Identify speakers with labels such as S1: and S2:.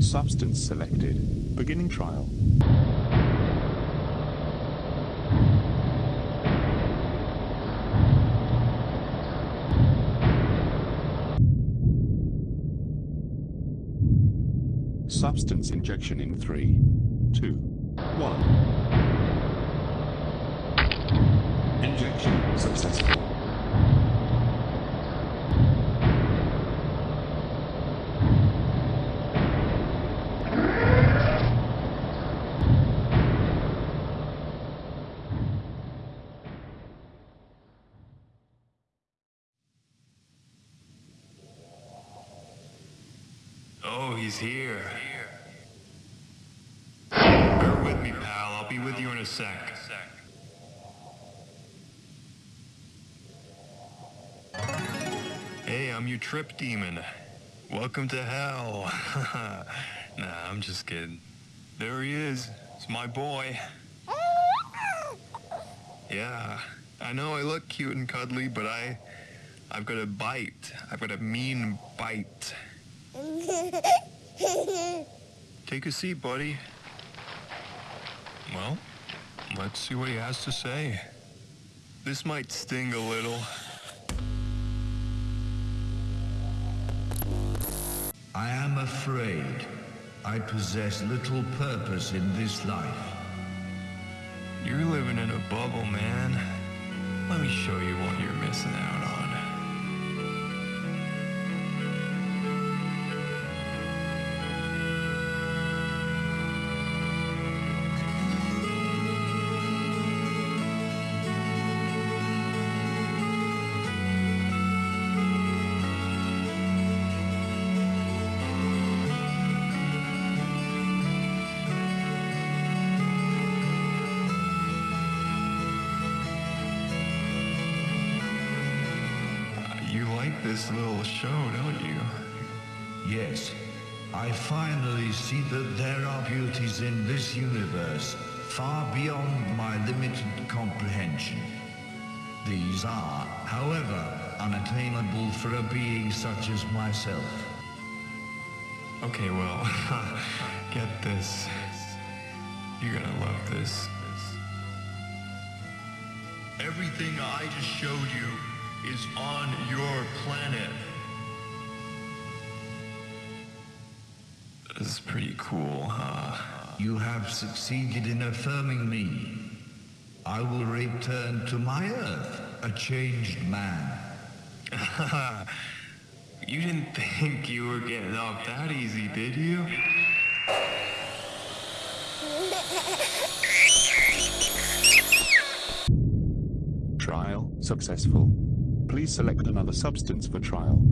S1: Substance selected. Beginning trial. Substance injection in three, two, one. Injection successful.
S2: Oh, he's here. Bear with me, pal. I'll be with you in a sec. Hey, I'm your trip demon. Welcome to hell. nah, I'm just kidding. There he is. It's my boy. Yeah, I know I look cute and cuddly, but I, I've got a bite. I've got a mean bite. Take a seat, buddy. Well, let's see what he has to say. This might sting a little.
S3: I am afraid I possess little purpose in this life.
S2: You're living in a bubble, man. Let me show you what you're missing out on. You like this little show, don't you?
S3: Yes, I finally see that there are beauties in this universe far beyond my limited comprehension. These are, however, unattainable for a being such as myself.
S2: Okay, well, get this. You're gonna love this. Everything I just showed you is on your planet. This is pretty cool, huh?
S3: You have succeeded in affirming me. I will return to my Earth, a changed man.
S2: you didn't think you were getting off that easy, did you?
S1: Trial successful. Please select another substance for trial.